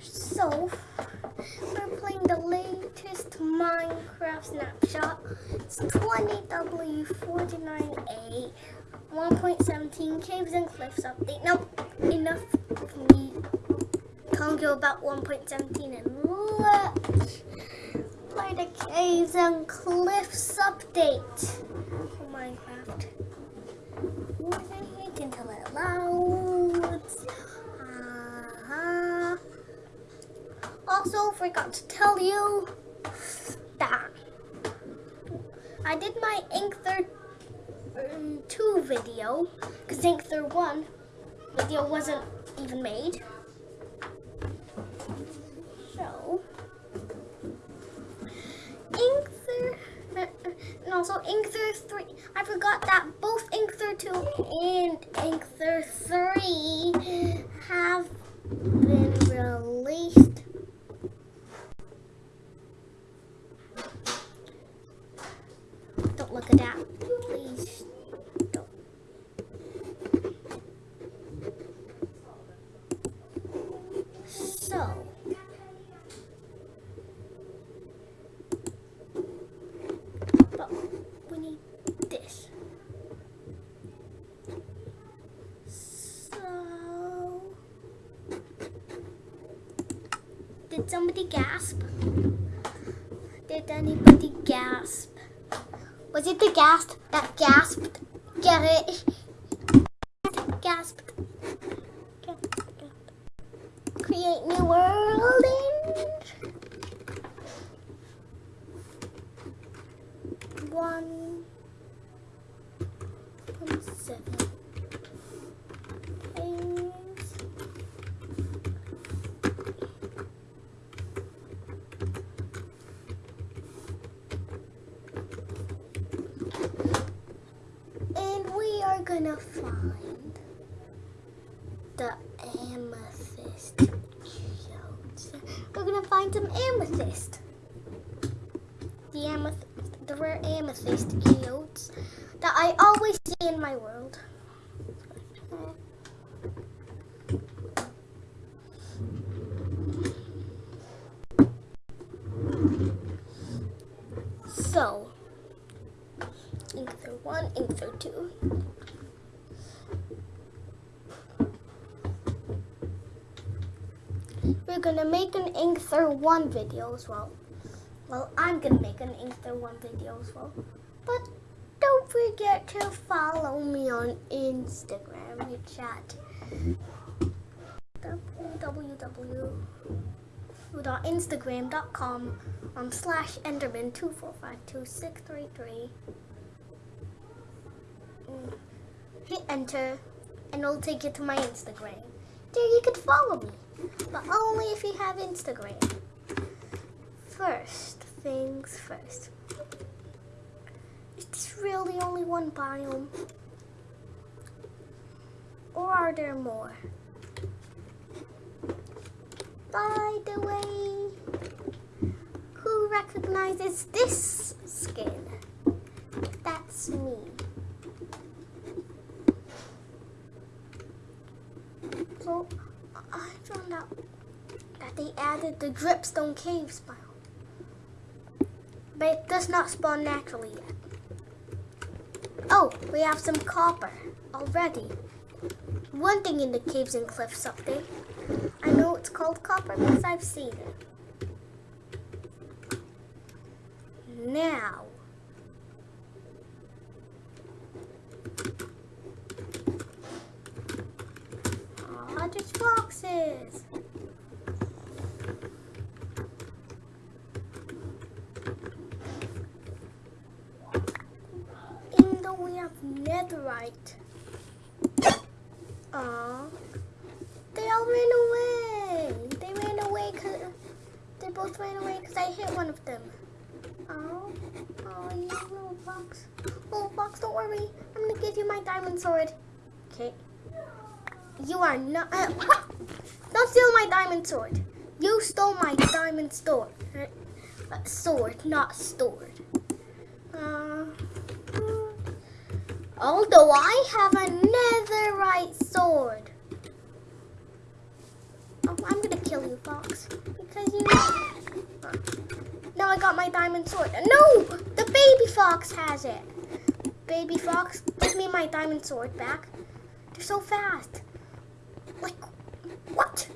So, we're playing the latest Minecraft snapshot. It's 20W49A 1.17 Caves and Cliffs update. Now, enough of me telling you about 1.17 and let's play the Caves and Cliffs update for Minecraft. Wait until it loads. Also, forgot to tell you that I did my Inkthir um, 2 video because Inkthir 1 video wasn't even made. So, Inkthir, uh, and also Inkthir 3, I forgot that both Inkthir 2 and Inkthir 3 have been released. Don't look at that, please. Don't. So, but we need this. So, did somebody gasp? Did anybody gasp? Was it the gasp that gasped? Get it? Gasped. Create new world and one point seven. Things. And we are gonna find the amethyst geodes. We're gonna find some amethyst. The amethyst, the rare amethyst geodes that I always see in my world. So, Inkthir 1, Inkthir 2. We're gonna make an Inkthir 1 video as well. Well, I'm gonna make an Inkthir 1 video as well. But forget to follow me on Instagram, your chat. www.instagram.com um, slash enderman 2452633 Mm. hit enter and it'll take you to my Instagram. There you can follow me, but only if you have Instagram. First things first. Is this really only one biome? Or are there more? By the way, who recognizes this skin? That's me. So I found out that they added the dripstone caves biome. But it does not spawn naturally yet. Oh, we have some copper already. One thing in the caves and cliffs up there. I know it's called copper because I've seen it. Now, Ah, just boxes. Though netherite. Aw. They all ran away. They ran away because they both ran away because I hit one of them. Oh, oh, you little fox. Little fox, don't worry. I'm gonna give you my diamond sword. Okay. You are not. Uh. Don't steal my diamond sword. You stole my diamond sword. Uh, sword, not sword. Uh, although I have a netherite sword. Oh, I'm gonna kill you, Fox. Because you... Now I got my diamond sword. No! The baby fox has it. Baby fox, give me my diamond sword back. They're so fast. Like, what?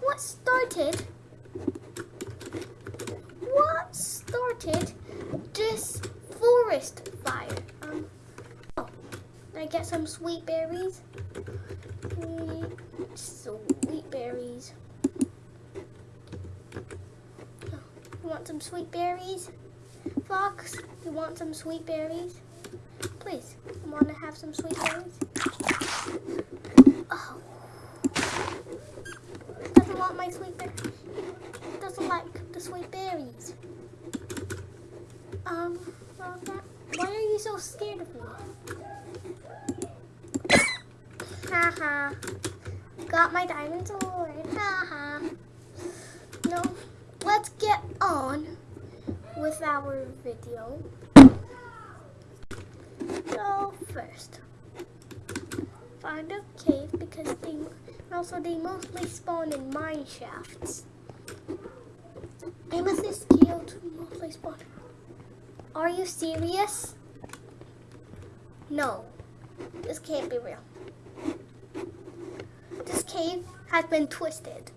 What started? What started this forest fire? Oh, can I get some sweet berries? Sweet berries. You want some sweet berries? Fox, you want some sweet berries? Please, you want to have some sweet berries? Oh. Doesn't want my sweet berries. Doesn't like the sweet berries. Um, why are you so scared of me? Haha. Got my diamond sword. Haha. No, let's get on with our video. So first, find a cave because they also they mostly spawn in mine shafts. Amethyst geode to mostly spawn. Are you serious? No, this can't be real. Cave has been twisted.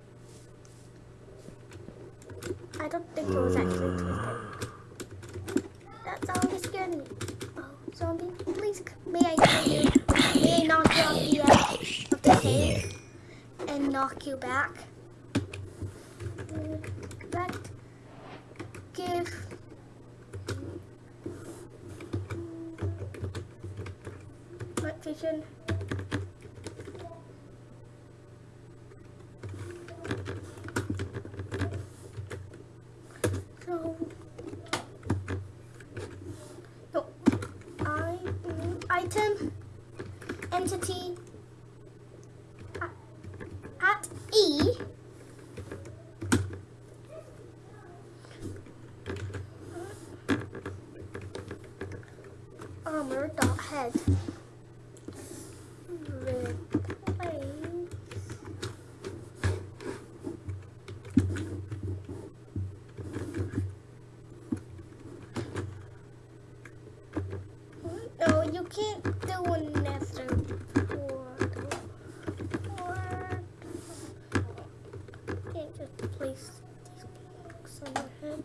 I don't think it was actually twisted. That zombie scared me. Oh, zombie, please, may I you? May I knock you off the edge of the cave and knock you back? That give vision. You can't do another portal. Or can't just place these blocks on your head.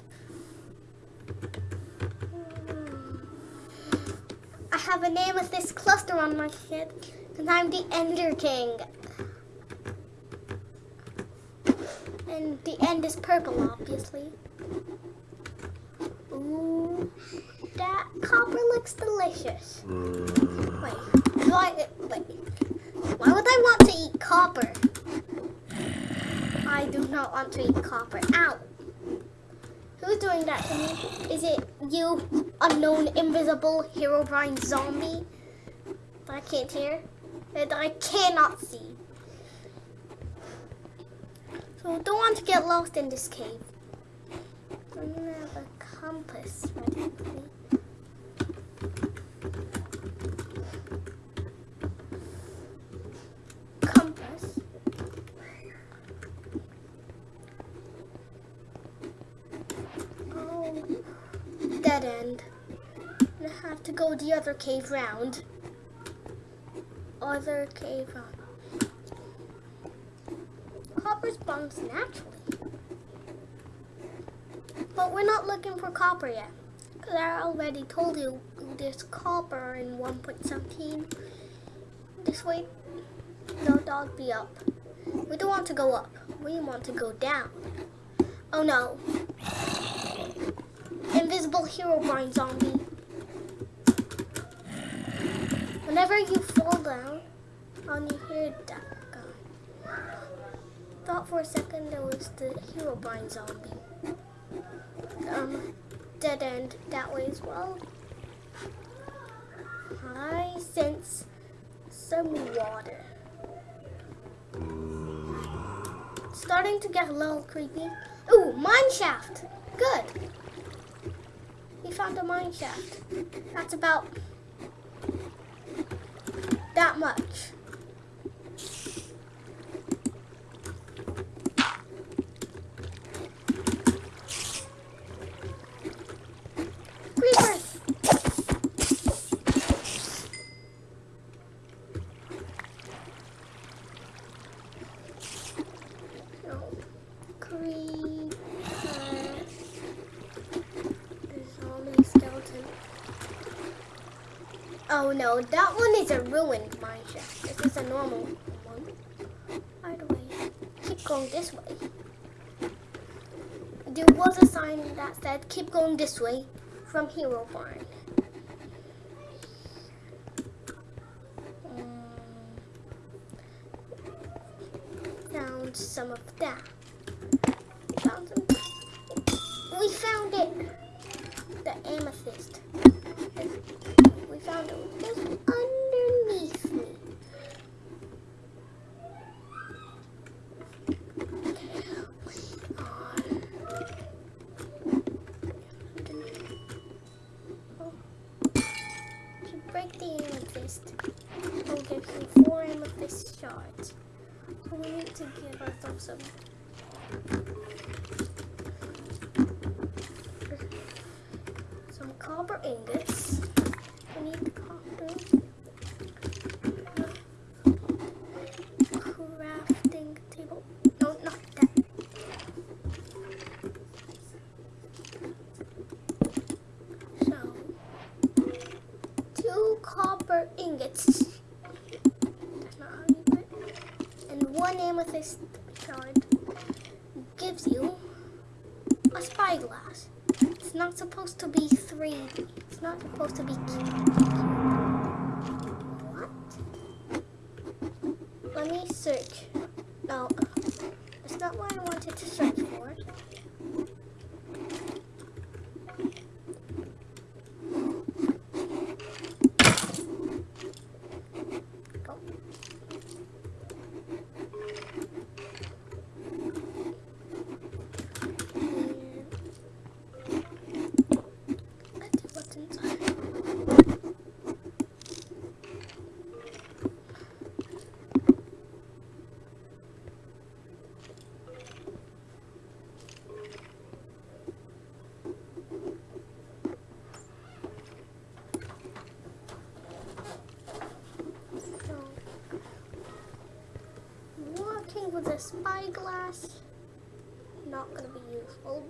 Hmm. I have a name of this cluster on my head, and I'm the Ender King. And the end is purple, obviously. Ooh, that copper looks delicious. Wait, why, wait, why would I want to eat copper? I do not want to eat copper. Ow. Who's doing that to me? Is it you, unknown, invisible, hero Herobrine zombie? That I can't hear? That I cannot see. So don't want to get lost in this cave. I'm gonna have a compass ready. Compass. Oh, dead end. I have to go the other cave round. Other cave uh, round. Copper spawns naturally. But we're not looking for copper yet. Because I already told you there's copper in 1.17. This way, no dog be up. We don't want to go up. We want to go down. Oh no. Invisible hero Herobrine zombie. Whenever you fall down on your head, that guy. Thought for a second there was the Herobrine zombie. Um, dead end that way as well. I sense some water. Starting to get a little creepy. Ooh, mine shaft. Good. We found a mine shaft. That's about that much. Oh no, that one is a ruined mineshaft. This is a normal one. By the way, keep going this way. There was a sign that said keep going this way from Herobrine. Um, found some of that. Found. We found it. The amethyst. We found it just underneath me. Oh. To break the amethyst, we'll give you four amethyst shards. So we need to give ourselves some. Some copper ingots. We need copper. Uh, crafting table. No, not that. So, two copper ingots. And one amethyst shard gives you a spyglass. It's not supposed to be 3D. It's not supposed to be. What? Let me search. No, it's not what I wanted a spyglass. Not going to be useful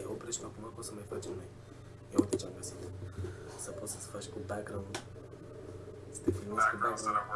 eu presto alguma coisa, mas faz de mim. Eu vou te dizer assim. Essa coisa se faz com o background. Te filmezi cu background.